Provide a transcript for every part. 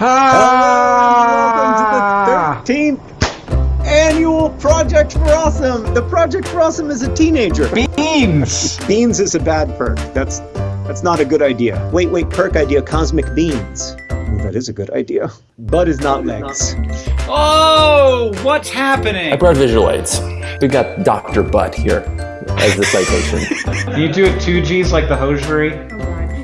Ah! Welcome to the 13th annual Project for Awesome. The Project for Awesome is a teenager. Beans! Beans is a bad perk. That's that's not a good idea. Wait, wait, perk idea, Cosmic Beans. Ooh, that is a good idea. Bud is not legs. Oh, what's happening? I brought visual aids. We got Dr. Butt here as the citation. Do you do it two G's like the hosiery?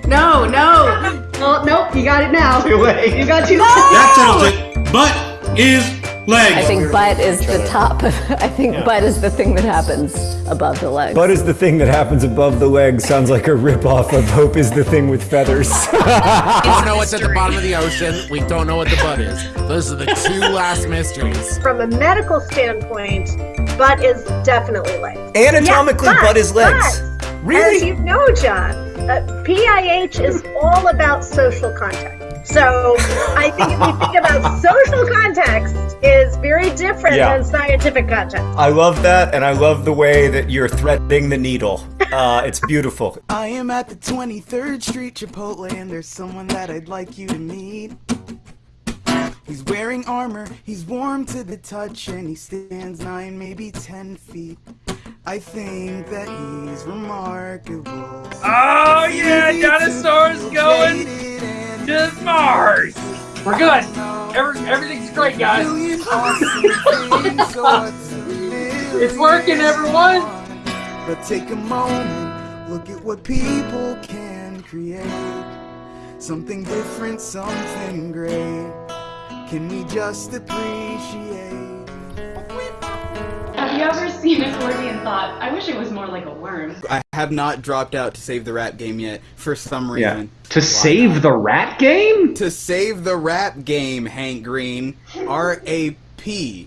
No, no. Oh, nope, you got it now. Too late. You got two. legs. That settles it. Butt is legs. I think butt is the top. I think butt is the thing that happens above the legs. Butt is the thing that happens above the legs. Sounds like a ripoff of Hope is the thing with feathers. We don't know what's at the bottom of the ocean. We don't know what the butt is. Those are the two last mysteries. From a medical standpoint, butt is definitely legs. Anatomically, Yeah, but- butt is legs. but, Really? As you know, John, uh, PIH is all about social contact. So I think if you think about social context is very different Yeah. than scientific context. I love that, and I love the way that you're threading the needle. Uh, it's beautiful. I am at the 23rd Street Chipotle and there's someone that I'd like you to meet. He's wearing armor, he's warm to the touch, and he stands 9, maybe 10 feet. I think that he's remarkable. Oh yeah, dinosaurs going to Mars. We're good. Every, everything's great, guys. it's working, everyone. But take a moment, look at what people can create. Something different, something great. Can we just appreciate? Have you ever seen a scorpion and thought, I wish it was more like a worm? I have not dropped out to save the rat game yet for some reason. Yeah. To save the rat game? To save the rat game, Hank Green. R A P.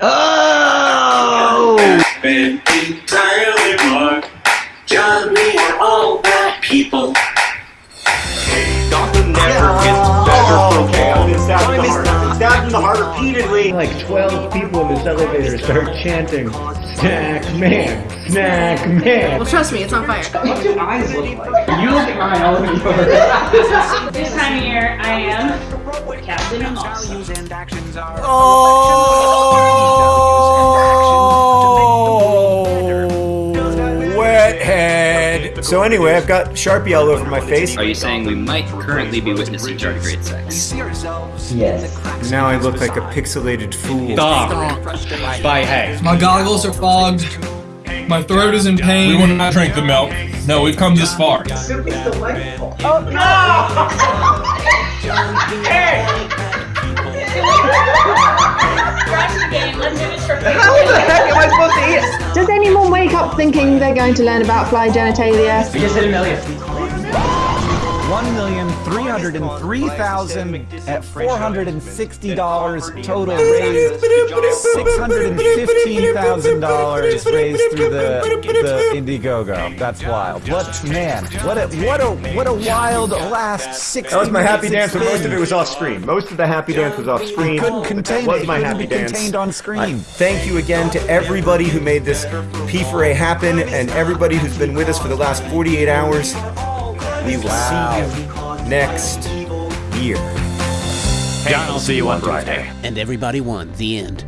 Oh! Been entirely wrong. John, we are all bad people. Gotham never gets better for I've been stabbed in the heart. Stabbed in the heart repeatedly. Like 12 people in this elevator start chanting, Snack Man, Snack Man. Well, trust me, it's on fire. What do eyes look like? You look at my elevator. this time of year, I am Captain Moss. Wethead. So anyway, I've got Sharpie all over my face. Are you saying we might currently be witnessing tardigrade sex? Yes. Now I look like a pixelated fool. Stop. By hey. My goggles are fogged. My throat is in pain. We will not drink the milk. No, we've come this far. Oh no! How thinking they're going to learn about fly genitalia? Million. One million three hundred and three thousand at four hundred and sixty dollars total raised. Six hundred and fifteen thousand dollars raised through the the Indiegogo. That's wild. What man? What a what a what a wild last six. That was my happy dance, but most of it was off screen. Most of the happy dance was off screen. couldn't contain that was my happy dance. contained on screen. I thank you again to everybody who made this P4A happen and everybody who's been with us for the last 48 hours. We will see you next year. John, I'll see you on Friday. And everybody won. The end.